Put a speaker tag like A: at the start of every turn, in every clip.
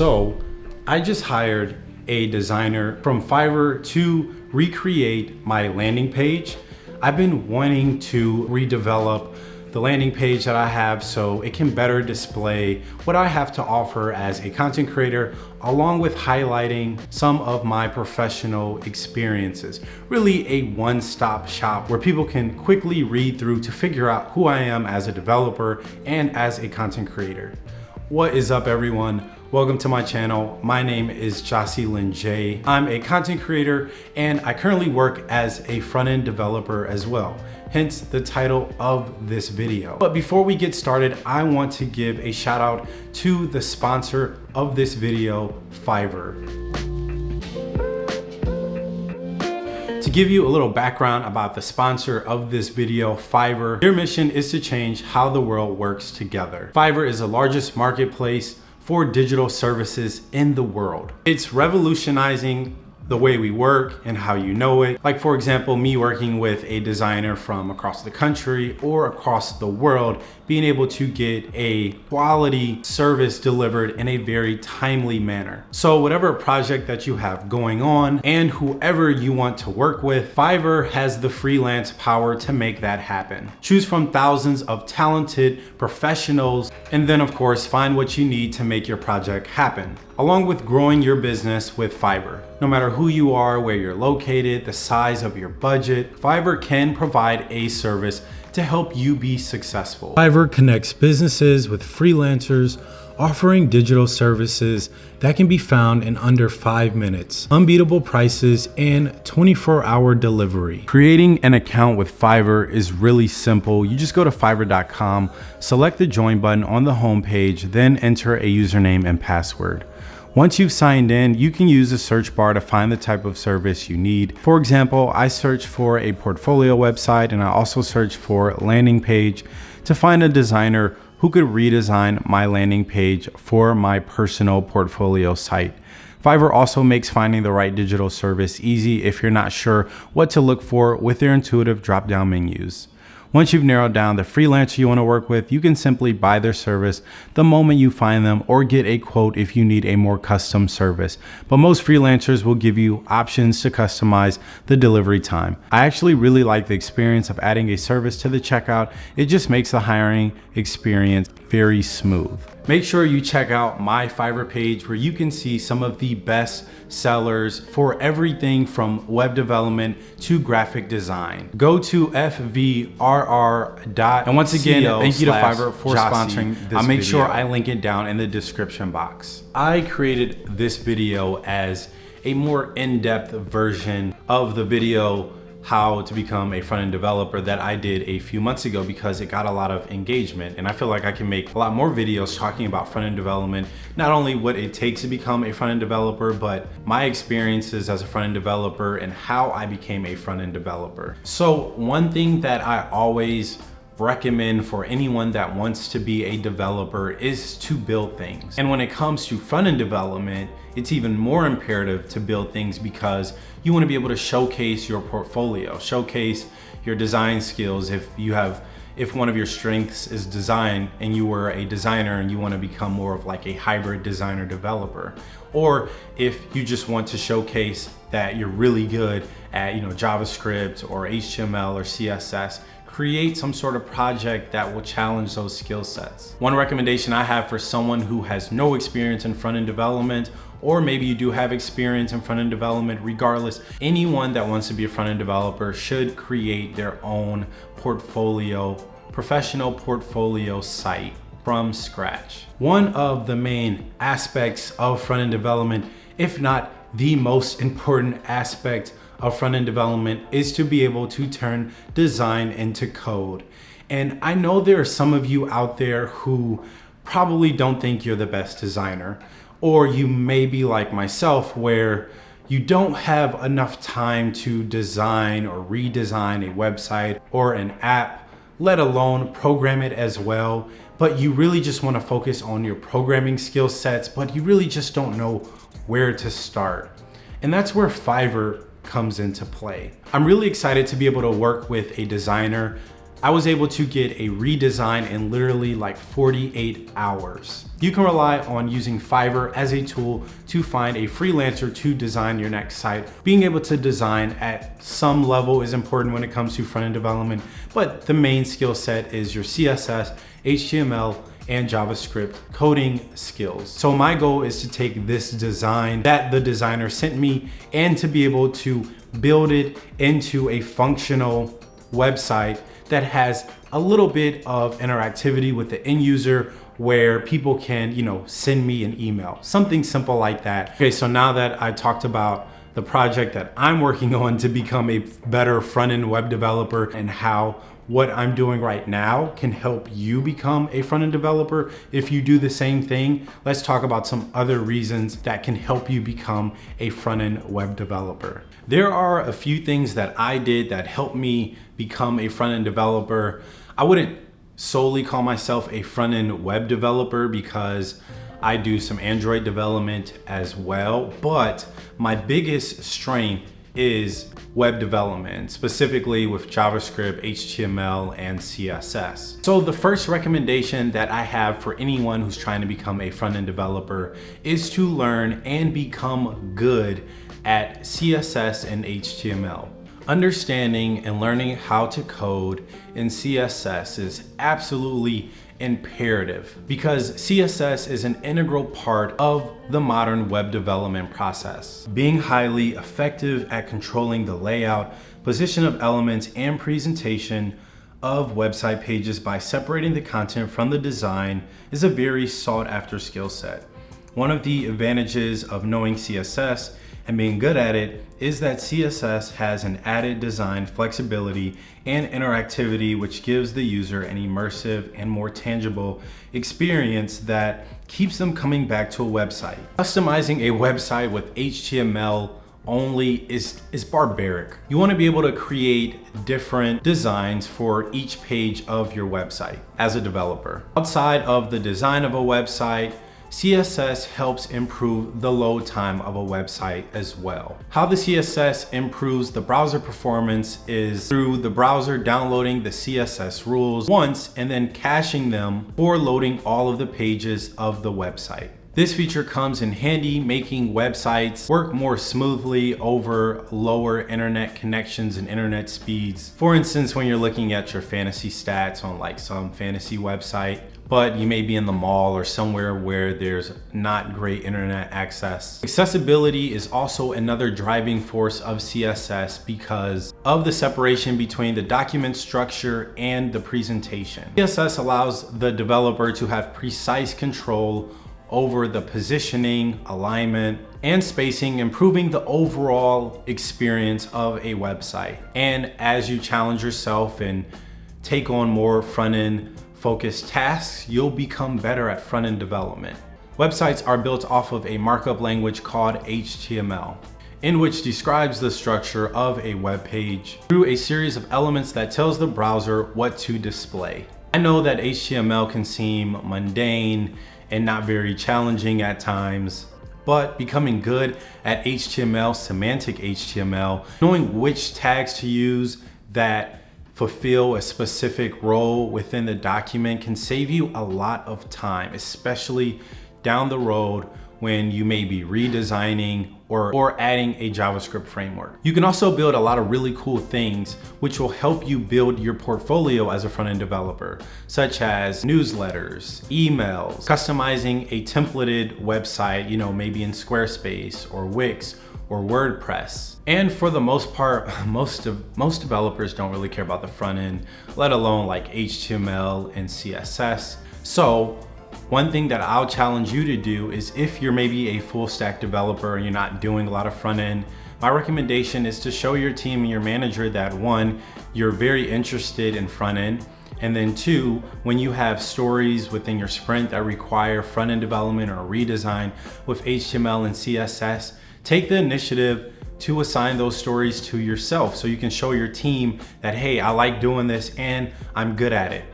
A: So I just hired a designer from Fiverr to recreate my landing page. I've been wanting to redevelop the landing page that I have so it can better display what I have to offer as a content creator along with highlighting some of my professional experiences. Really a one-stop shop where people can quickly read through to figure out who I am as a developer and as a content creator. What is up everyone? Welcome to my channel. My name is Jocelyn J. I'm a content creator and I currently work as a front-end developer as well hence the title of this video. But before we get started, I want to give a shout out to the sponsor of this video, Fiverr. To give you a little background about the sponsor of this video, Fiverr, their mission is to change how the world works together. Fiverr is the largest marketplace for digital services in the world. It's revolutionizing the way we work and how you know it. Like for example, me working with a designer from across the country or across the world, being able to get a quality service delivered in a very timely manner. So whatever project that you have going on and whoever you want to work with, Fiverr has the freelance power to make that happen. Choose from thousands of talented professionals and then of course find what you need to make your project happen along with growing your business with Fiverr. No matter who you are, where you're located, the size of your budget, Fiverr can provide a service to help you be successful. Fiverr connects businesses with freelancers offering digital services that can be found in under five minutes, unbeatable prices, and 24 hour delivery. Creating an account with Fiverr is really simple. You just go to fiverr.com, select the join button on the homepage, then enter a username and password. Once you've signed in, you can use the search bar to find the type of service you need. For example, I search for a portfolio website and I also search for landing page to find a designer who could redesign my landing page for my personal portfolio site. Fiverr also makes finding the right digital service easy if you're not sure what to look for with their intuitive drop-down menus. Once you've narrowed down the freelancer you want to work with, you can simply buy their service the moment you find them or get a quote if you need a more custom service. But most freelancers will give you options to customize the delivery time. I actually really like the experience of adding a service to the checkout. It just makes the hiring experience very smooth. Make sure you check out my Fiverr page where you can see some of the best sellers for everything from web development to graphic design. Go to fvrr. And once again, thank you to Fiverr for sponsoring this I'll make video. sure I link it down in the description box. I created this video as a more in-depth version of the video how to become a front-end developer that I did a few months ago because it got a lot of engagement and I feel like I can make a lot more videos talking about front-end development not only what it takes to become a front-end developer but my experiences as a front-end developer and how I became a front-end developer. So one thing that I always recommend for anyone that wants to be a developer is to build things. And when it comes to front-end development, it's even more imperative to build things because you want to be able to showcase your portfolio, showcase your design skills if you have if one of your strengths is design and you were a designer and you want to become more of like a hybrid designer developer or if you just want to showcase that you're really good at you know javascript or html or css create some sort of project that will challenge those skill sets. One recommendation I have for someone who has no experience in front-end development or maybe you do have experience in front-end development, regardless, anyone that wants to be a front-end developer should create their own portfolio, professional portfolio site from scratch. One of the main aspects of front-end development, if not the most important aspect of front-end development is to be able to turn design into code. And I know there are some of you out there who probably don't think you're the best designer, or you may be like myself where you don't have enough time to design or redesign a website or an app, let alone program it as well. But you really just wanna focus on your programming skill sets, but you really just don't know where to start. And that's where Fiverr comes into play. I'm really excited to be able to work with a designer I was able to get a redesign in literally like 48 hours. You can rely on using Fiverr as a tool to find a freelancer to design your next site. Being able to design at some level is important when it comes to front-end development, but the main skill set is your CSS, HTML, and JavaScript coding skills. So my goal is to take this design that the designer sent me and to be able to build it into a functional website that has a little bit of interactivity with the end user where people can, you know, send me an email, something simple like that. Okay, so now that I talked about the project that I'm working on to become a better front-end web developer and how what I'm doing right now can help you become a front-end developer. If you do the same thing, let's talk about some other reasons that can help you become a front-end web developer. There are a few things that I did that helped me become a front-end developer. I wouldn't solely call myself a front-end web developer because I do some Android development as well, but my biggest strength is web development, specifically with JavaScript, HTML, and CSS. So the first recommendation that I have for anyone who's trying to become a front-end developer is to learn and become good at CSS and HTML. Understanding and learning how to code in CSS is absolutely imperative because CSS is an integral part of the modern web development process. Being highly effective at controlling the layout, position of elements, and presentation of website pages by separating the content from the design is a very sought after skill set. One of the advantages of knowing CSS and being good at it is that CSS has an added design flexibility and interactivity which gives the user an immersive and more tangible experience that keeps them coming back to a website. Customizing a website with HTML only is, is barbaric. You wanna be able to create different designs for each page of your website as a developer. Outside of the design of a website, CSS helps improve the load time of a website as well. How the CSS improves the browser performance is through the browser downloading the CSS rules once and then caching them for loading all of the pages of the website. This feature comes in handy making websites work more smoothly over lower internet connections and internet speeds. For instance, when you're looking at your fantasy stats on like some fantasy website, but you may be in the mall or somewhere where there's not great internet access. Accessibility is also another driving force of CSS because of the separation between the document structure and the presentation. CSS allows the developer to have precise control over the positioning, alignment, and spacing, improving the overall experience of a website. And as you challenge yourself and take on more front-end focused tasks, you'll become better at front-end development. Websites are built off of a markup language called HTML, in which describes the structure of a web page through a series of elements that tells the browser what to display. I know that HTML can seem mundane and not very challenging at times, but becoming good at HTML, semantic HTML, knowing which tags to use that fulfill a specific role within the document can save you a lot of time, especially down the road when you may be redesigning or, or adding a JavaScript framework. You can also build a lot of really cool things which will help you build your portfolio as a front-end developer, such as newsletters, emails, customizing a templated website, you know, maybe in Squarespace or Wix or WordPress. And for the most part, most of most developers don't really care about the front end, let alone like HTML and CSS. So one thing that I'll challenge you to do is if you're maybe a full stack developer and you're not doing a lot of front end, my recommendation is to show your team and your manager that one, you're very interested in front end, and then two, when you have stories within your sprint that require front end development or redesign with HTML and CSS, Take the initiative to assign those stories to yourself so you can show your team that, hey, I like doing this and I'm good at it.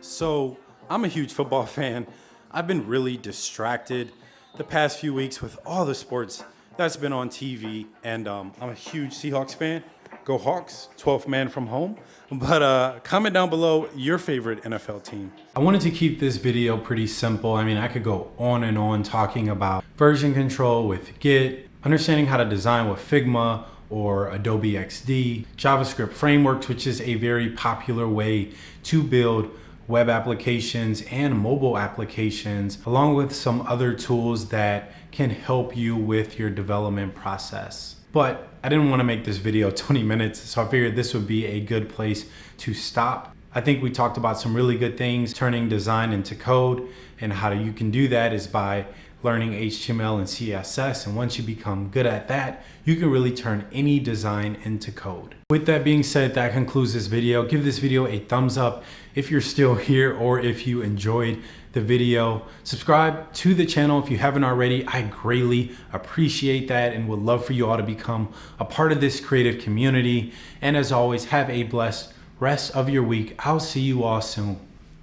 A: So I'm a huge football fan. I've been really distracted the past few weeks with all the sports that's been on TV and um, I'm a huge Seahawks fan. Go Hawks, 12th man from home. But uh, comment down below your favorite NFL team. I wanted to keep this video pretty simple. I mean, I could go on and on talking about version control with Git, understanding how to design with Figma or Adobe XD, JavaScript frameworks, which is a very popular way to build web applications and mobile applications, along with some other tools that can help you with your development process. But I didn't want to make this video 20 minutes, so I figured this would be a good place to stop. I think we talked about some really good things, turning design into code, and how you can do that is by learning HTML and CSS. And once you become good at that, you can really turn any design into code. With that being said, that concludes this video. Give this video a thumbs up if you're still here or if you enjoyed the video. Subscribe to the channel if you haven't already. I greatly appreciate that and would love for you all to become a part of this creative community. And as always, have a blessed rest of your week. I'll see you all soon.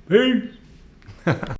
A: Peace.